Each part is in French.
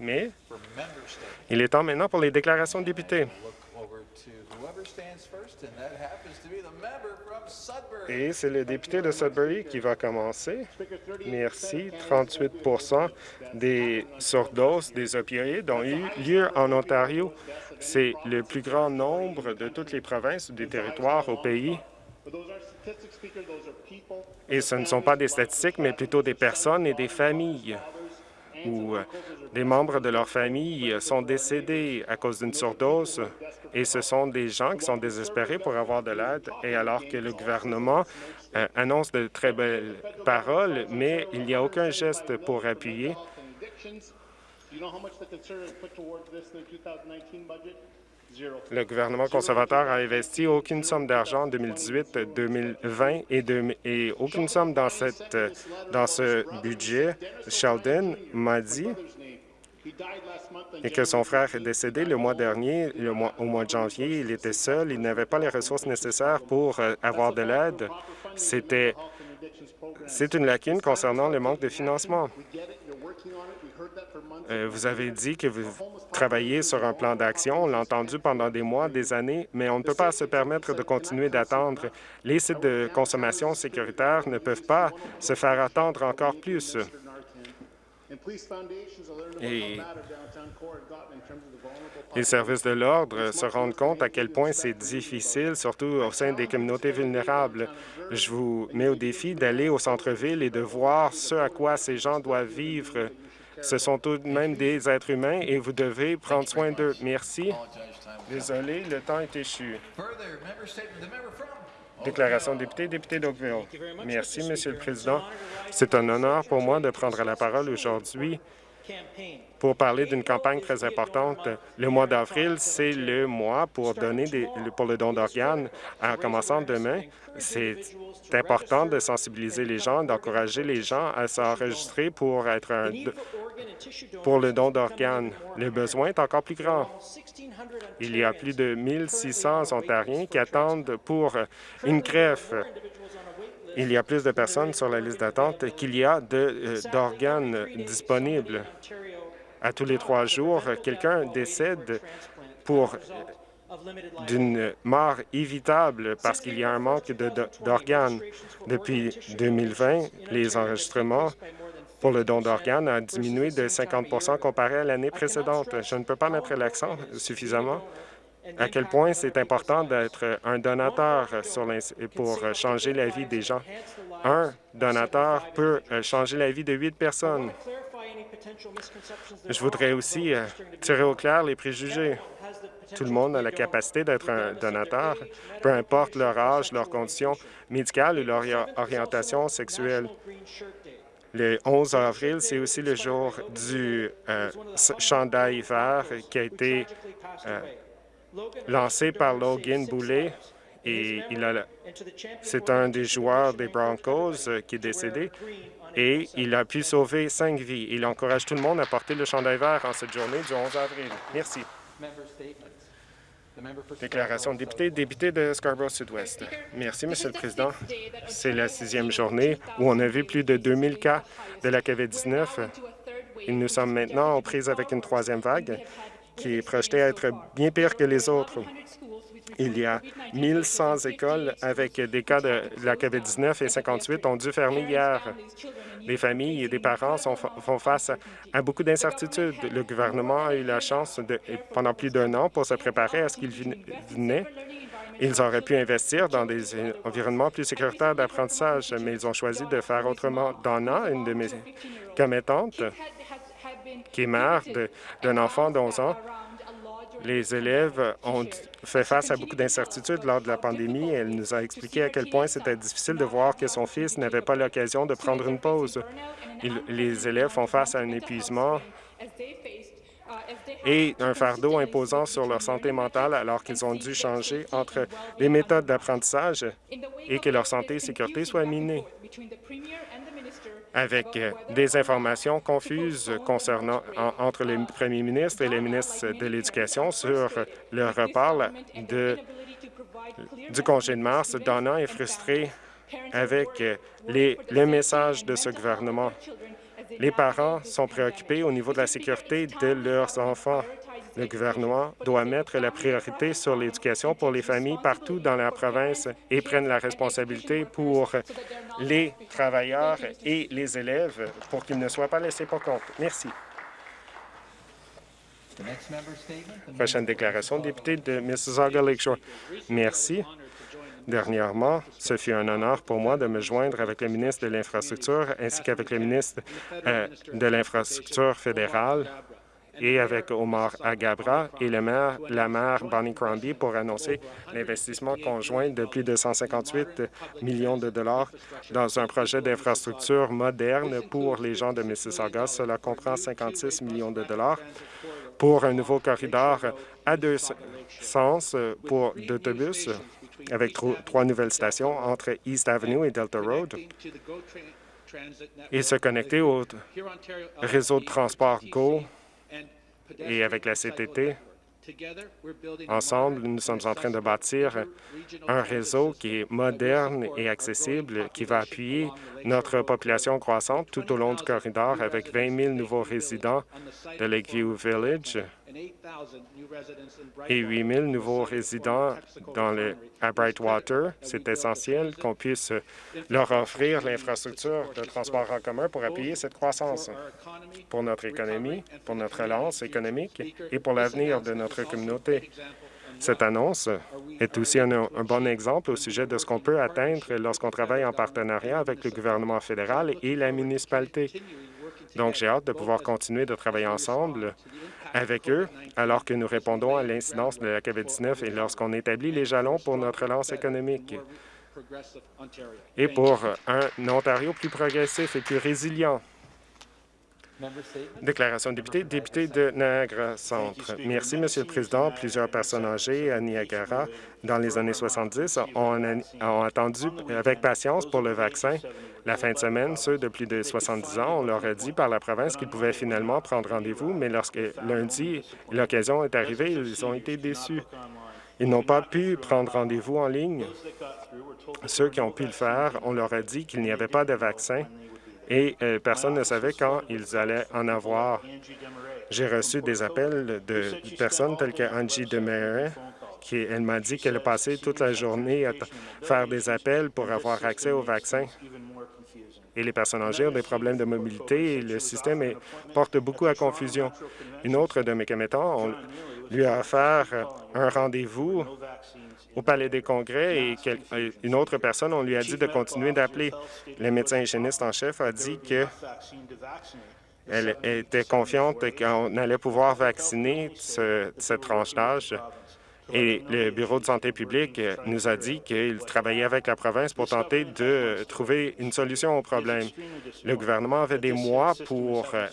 Mais il est temps maintenant pour les déclarations de députés. Et c'est le député de Sudbury qui va commencer. Merci. 38 des surdoses des opioïdes ont eu lieu en Ontario. C'est le plus grand nombre de toutes les provinces ou des territoires au pays. Et ce ne sont pas des statistiques, mais plutôt des personnes et des familles où euh, des membres de leur famille sont décédés à cause d'une surdose. Et ce sont des gens qui sont désespérés pour avoir de l'aide. Et alors que le gouvernement euh, annonce de très belles paroles, mais il n'y a aucun geste pour appuyer le gouvernement conservateur a investi aucune somme d'argent en 2018, 2020 et, et aucune somme dans, ce budget. Sheldon m'a dit et que son frère est décédé le mois dernier, au mois de janvier. Il était seul, il n'avait pas les ressources nécessaires pour euh, avoir de l'aide. C'était c'est une lacune concernant le manque de financement. Euh, vous avez dit que vous travaillez sur un plan d'action. On l'a entendu pendant des mois, des années, mais on ne peut pas se permettre de continuer d'attendre. Les sites de consommation sécuritaire ne peuvent pas se faire attendre encore plus. Et les services de l'ordre se rendent compte à quel point c'est difficile, surtout au sein des communautés vulnérables. Je vous mets au défi d'aller au centre-ville et de voir ce à quoi ces gens doivent vivre. Ce sont tout de même des êtres humains et vous devez prendre soin d'eux. Merci. Désolé, le temps est échu. Déclaration de député, député d'Oakville. Merci, Monsieur le Président. C'est un honneur pour moi de prendre la parole aujourd'hui pour parler d'une campagne très importante. Le mois d'avril, c'est le mois pour donner des, pour le don d'organes. En commençant demain, c'est important de sensibiliser les gens, d'encourager les gens à s'enregistrer pour être un, pour le don d'organes. Le besoin est encore plus grand. Il y a plus de 1600 Ontariens qui attendent pour une greffe. Il y a plus de personnes sur la liste d'attente qu'il y a euh, d'organes disponibles. À tous les trois jours, quelqu'un décède pour d'une mort évitable parce qu'il y a un manque d'organes. Depuis 2020, les enregistrements pour le don d'organes a diminué de 50% comparé à l'année précédente. Je ne peux pas mettre l'accent suffisamment à quel point c'est important d'être un donateur pour changer la vie des gens. Un donateur peut changer la vie de huit personnes. Je voudrais aussi euh, tirer au clair les préjugés. Tout le monde a la capacité d'être un donateur, peu importe leur âge, leur condition médicale ou leur orientation sexuelle. Le 11 avril, c'est aussi le jour du euh, chandail vert qui a été euh, lancé par Logan Boulet et c'est un des joueurs des Broncos euh, qui est décédé et il a pu sauver cinq vies. Il encourage tout le monde à porter le chandail vert en cette journée du 11 avril. Merci. Déclaration de député, député de Scarborough-Sud-Ouest. Merci, Monsieur le Président. C'est la sixième journée où on a vu plus de 2000 cas de la COVID-19. Et nous sommes maintenant aux prises avec une troisième vague qui est projetée à être bien pire que les autres. Il y a 1100 écoles avec des cas de la COVID-19 et 58 ont dû fermer hier. Les familles et des parents font face à beaucoup d'incertitudes. Le gouvernement a eu la chance, de, pendant plus d'un an, pour se préparer à ce qu'il venait. Ils auraient pu investir dans des environnements plus sécuritaires d'apprentissage, mais ils ont choisi de faire autrement. Donna, une de mes commettantes, qui est mère d'un enfant d'11 ans, les élèves ont fait face à beaucoup d'incertitudes lors de la pandémie. Elle nous a expliqué à quel point c'était difficile de voir que son fils n'avait pas l'occasion de prendre une pause. les élèves font face à un épuisement et un fardeau imposant sur leur santé mentale alors qu'ils ont dû changer entre les méthodes d'apprentissage et que leur santé et sécurité soient minées avec euh, des informations confuses concernant entre les premiers ministres et les ministres de l'Éducation sur le report de, du congé de mars. Donna est frustrée avec euh, les, les messages de ce gouvernement. Les parents sont préoccupés au niveau de la sécurité de leurs enfants. Le gouvernement doit mettre la priorité sur l'éducation pour les familles partout dans la province et prenne la responsabilité pour les travailleurs et les élèves pour qu'ils ne soient pas laissés pour compte. Merci. Prochaine déclaration, député de Mississauga Lakeshore. Merci. Dernièrement, ce fut un honneur pour moi de me joindre avec le ministre de l'Infrastructure ainsi qu'avec le ministre euh, de l'Infrastructure fédérale et avec Omar Agabra et le maire, la maire Bonnie Crombie pour annoncer l'investissement conjoint de plus de 158 millions de dollars dans un projet d'infrastructure moderne pour les gens de Mississauga. Cela comprend 56 millions de dollars pour un nouveau corridor à deux sens pour d'autobus avec trois nouvelles stations entre East Avenue et Delta Road et se connecter au réseau de transport GO et avec la CTT, Ensemble, nous sommes en train de bâtir un réseau qui est moderne et accessible, qui va appuyer notre population croissante tout au long du corridor avec 20 000 nouveaux résidents de Lakeview Village et 8 000 nouveaux résidents dans à Brightwater. C'est essentiel qu'on puisse leur offrir l'infrastructure de transport en commun pour appuyer cette croissance pour notre économie, pour notre relance économique et pour l'avenir de notre communauté. Cette annonce est aussi un, un, bon exemple au sujet de ce qu'on peut atteindre lorsqu'on travaille en partenariat avec le gouvernement fédéral et la municipalité. Donc, j'ai hâte de pouvoir continuer de travailler ensemble avec eux alors que nous répondons à l'incidence de la COVID-19 et lorsqu'on établit les jalons pour notre relance économique et pour un Ontario plus progressif et plus résilient. Déclaration de député, député de Niagara Centre. Merci, Monsieur le Président. Plusieurs personnes âgées à Niagara dans les années 70 ont, ont attendu avec patience pour le vaccin. La fin de semaine, ceux de plus de 70 ans, on leur a dit par la province qu'ils pouvaient finalement prendre rendez-vous, mais lorsque lundi, l'occasion est arrivée, ils ont été déçus. Ils n'ont pas pu prendre rendez-vous en ligne. Ceux qui ont pu le faire, on leur a dit qu'il n'y avait pas de vaccin et euh, personne ne savait quand ils allaient en avoir. J'ai reçu des appels de personnes telles que Angie Demare, qui elle m'a dit qu'elle passé toute la journée à faire des appels pour avoir accès au vaccin. Et les personnes âgées ont des problèmes de mobilité et le système porte beaucoup à confusion. Une autre de mes commettants, lui a offert un rendez-vous au Palais des Congrès et une autre personne, on lui a dit de continuer d'appeler. Le médecin hygiéniste en chef a dit que elle était confiante qu'on allait pouvoir vacciner cette tranche d'âge et le Bureau de santé publique nous a dit qu'il travaillait avec la province pour tenter de trouver une solution au problème. Le gouvernement avait des mois pour euh,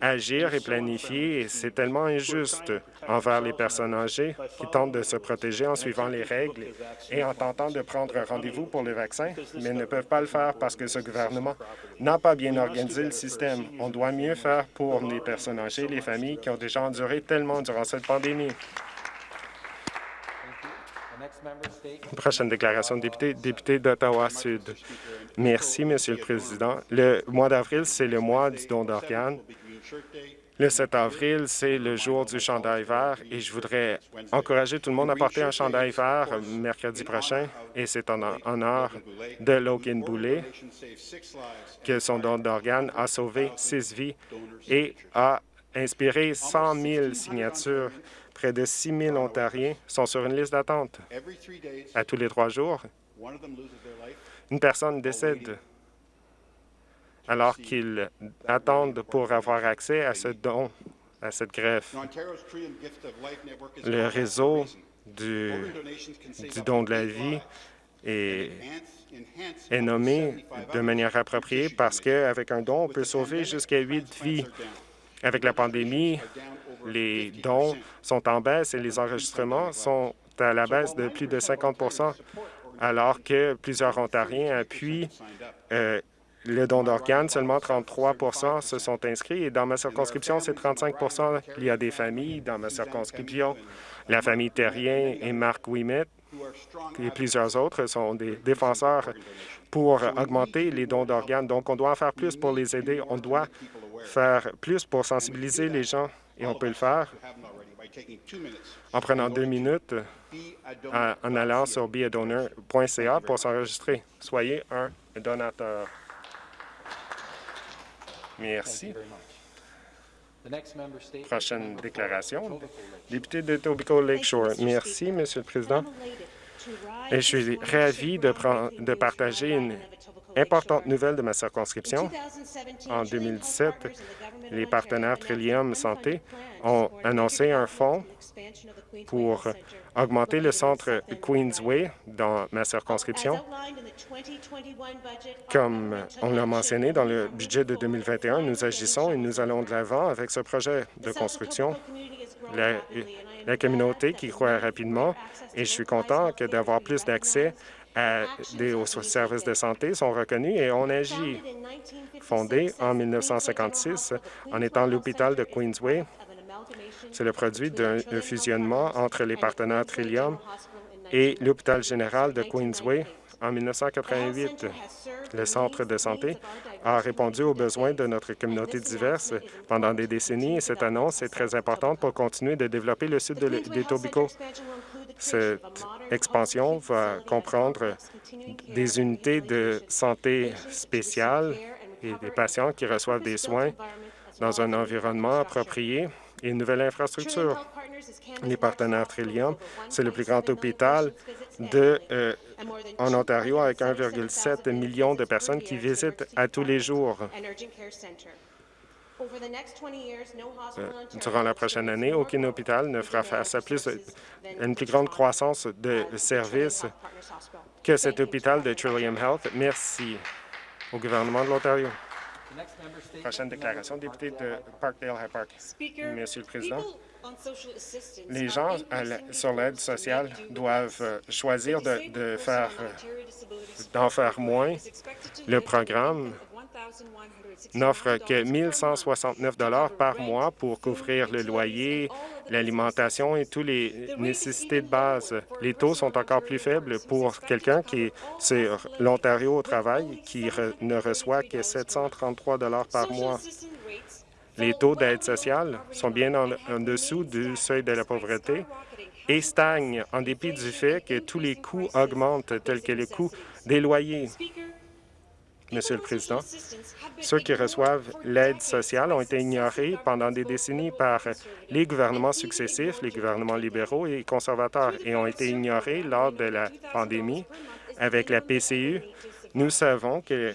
agir et planifier, et c'est tellement injuste envers les personnes âgées qui tentent de se protéger en suivant les règles et en tentant de prendre rendez-vous pour le vaccin, mais ne peuvent pas le faire parce que ce gouvernement n'a pas bien organisé le système. On doit mieux faire pour les personnes âgées, les familles qui ont déjà enduré tellement durant cette pandémie. Prochaine déclaration de député, député d'Ottawa-Sud. Merci, Monsieur le Président. Le mois d'avril, c'est le mois du don d'organes. Le 7 avril, c'est le jour du chandail vert et je voudrais encourager tout le monde à porter un chandail vert mercredi prochain et c'est en honneur de Logan Boulet que son don d'organes a sauvé six vies et a inspiré 100 000 signatures Près de 6 000 Ontariens sont sur une liste d'attente. À tous les trois jours, une personne décède alors qu'ils attendent pour avoir accès à ce don, à cette greffe. Le réseau du, du don de la vie est, est nommé de manière appropriée parce qu'avec un don, on peut sauver jusqu'à huit vies. Avec la pandémie, les dons sont en baisse et les enregistrements sont à la baisse de plus de 50% alors que plusieurs Ontariens appuient euh, le don d'organes. Seulement 33% se sont inscrits et dans ma circonscription, c'est 35% Il y a des familles dans ma circonscription, la famille Terrien et Marc Ouimet, et plusieurs autres sont des défenseurs pour augmenter les dons d'organes. Donc, on doit en faire plus pour les aider. On doit faire plus pour sensibiliser les gens et on peut le faire en prenant deux minutes en allant sur beadonor.ca pour s'enregistrer. Soyez un donateur. Merci. Prochaine déclaration. Député de Tobico Lakeshore. Merci, Monsieur le Président. Et je suis ravi de, de partager une importante nouvelle de ma circonscription. En 2017, les partenaires Trillium Santé ont annoncé un fonds pour augmenter le centre Queensway dans ma circonscription. Comme on l'a mentionné dans le budget de 2021, nous agissons et nous allons de l'avant avec ce projet de construction. La, communauté qui croit rapidement et je suis content d'avoir plus d'accès aux services de santé sont reconnus et on agit. Fondé en 1956 en étant l'hôpital de Queensway, c'est le produit d'un fusionnement entre les partenaires Trillium et l'hôpital général de Queensway en 1988. Le centre de santé a répondu aux besoins de notre communauté diverse pendant des décennies et cette annonce est très importante pour continuer de développer le sud des Tobico. Cette expansion va comprendre des unités de santé spéciales et des patients qui reçoivent des soins dans un environnement approprié et une nouvelle infrastructure. Les partenaires Trillium, c'est le plus grand hôpital de, euh, en Ontario avec 1,7 million de personnes qui visitent à tous les jours. Euh, durant la prochaine année, aucun hôpital ne fera face à plus, une plus grande croissance de services que cet hôpital de Trillium Health. Merci au gouvernement de l'Ontario. Prochaine déclaration, député de Parkdale High Park. Monsieur le Président, les gens sur l'aide sociale doivent euh, choisir de, faire d'en faire moins. Le programme n'offre que 1 169 par mois pour couvrir le loyer, l'alimentation et toutes les nécessités de base. Les taux sont encore plus faibles pour quelqu'un qui est sur l'Ontario au travail, qui ne reçoit que 733 par mois. Les taux d'aide sociale sont bien en, en dessous du seuil de la pauvreté et stagnent en dépit du fait que tous les coûts augmentent, tels que les coûts des loyers. Monsieur le Président, ceux qui reçoivent l'aide sociale ont été ignorés pendant des décennies par les gouvernements successifs, les gouvernements libéraux et conservateurs, et ont été ignorés lors de la pandémie. Avec la PCU, nous savons que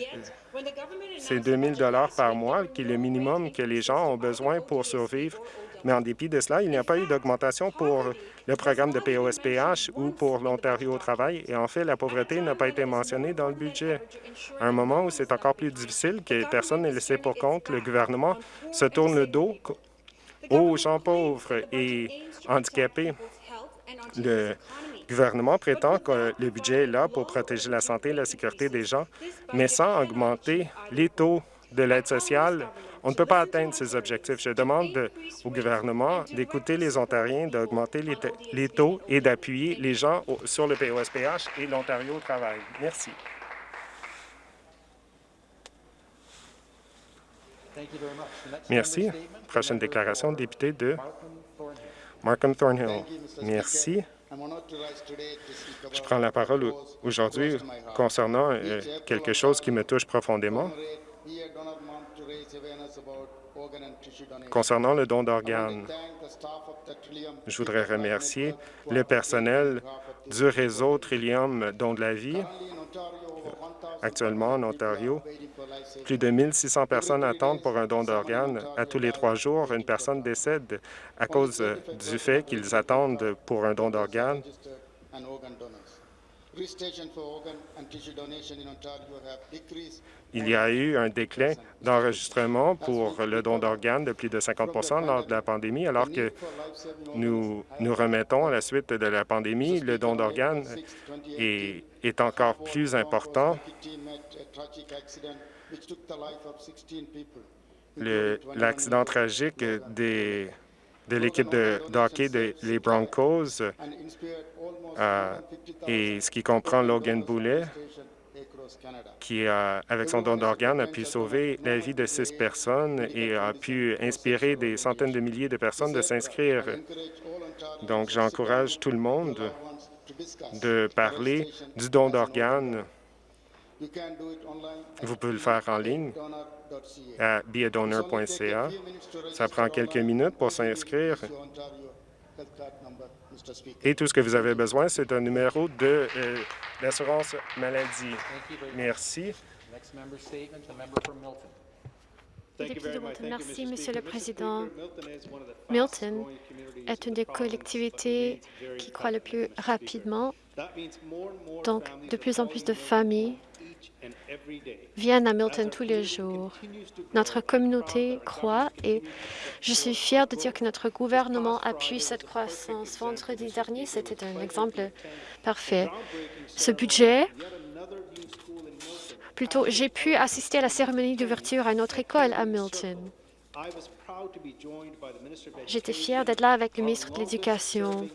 c'est 2 000 par mois qui est le minimum que les gens ont besoin pour survivre mais en dépit de cela, il n'y a pas eu d'augmentation pour le programme de POSPH ou pour l'Ontario au travail. Et en fait, la pauvreté n'a pas été mentionnée dans le budget. À un moment où c'est encore plus difficile, que personne n'est laissé pour compte, le gouvernement se tourne le dos aux gens pauvres et handicapés. Le gouvernement prétend que le budget est là pour protéger la santé et la sécurité des gens, mais sans augmenter les taux de l'aide sociale on ne peut pas atteindre ces objectifs. Je demande au gouvernement d'écouter les Ontariens, d'augmenter les, taux et d'appuyer les gens sur le POSPH et l'Ontario au travail. Merci. Merci. Prochaine déclaration, député de Markham Thornhill. Merci. Je prends la parole aujourd'hui concernant euh, quelque chose qui me touche profondément. Concernant le don d'organes, je voudrais remercier le personnel du réseau Trillium Don de la vie. Actuellement, en Ontario, plus de 1600 personnes attendent pour un don d'organes. À tous les trois jours, une personne décède à cause du fait qu'ils attendent pour un don d'organes. Il y a eu un déclin d'enregistrement pour le don d'organes de plus de 50% lors de la pandémie, alors que nous nous remettons à la suite de la pandémie. Le don d'organes est, est encore plus important. L'accident tragique des de l'équipe de, de hockey des Broncos, euh, et ce qui comprend Logan Boulet, qui, euh, avec son don d'organes, a pu sauver la vie de six personnes et a pu inspirer des centaines de milliers de personnes de s'inscrire. Donc, j'encourage tout le monde de parler du don d'organes. Vous pouvez le faire en ligne à beadonor.ca. Ça prend quelques minutes pour s'inscrire. Et tout ce que vous avez besoin, c'est un numéro de euh, l'assurance maladie. Merci. Député de Milton. Merci, Monsieur le Président. Milton est une des collectivités qui croît le plus rapidement. Donc, de plus en plus de familles viennent à Milton tous les jours. Notre communauté croît et je suis fière de dire que notre gouvernement appuie cette croissance. Vendredi dernier, c'était un exemple parfait. Ce budget Plutôt, j'ai pu assister à la cérémonie d'ouverture à notre école à Milton. J'étais fière d'être là avec le ministre de l'Éducation,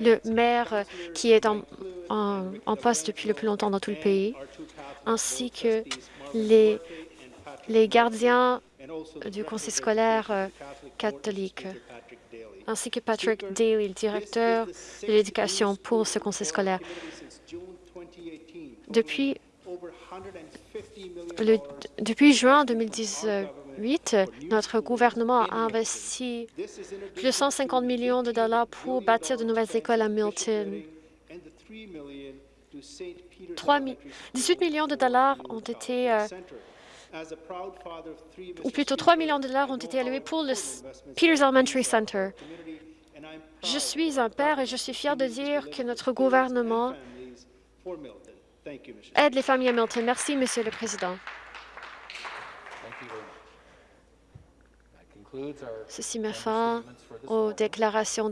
le maire qui est en, poste depuis le plus longtemps dans tout le pays, ainsi que les, les gardiens du conseil scolaire euh, catholique, ainsi que Patrick Daly, le directeur de l'éducation pour ce conseil scolaire. Depuis depuis juin 2018, notre gouvernement a investi plus de 150 millions de dollars pour bâtir de nouvelles écoles à Milton. 3, 18 millions de dollars ont été, euh, ou plutôt 3 millions de dollars ont été alloués pour le Peters Elementary Center. Je suis un père et je suis fier de dire que notre gouvernement aide les familles à Milton. Merci, Monsieur le Président. Ceci met fin aux déclarations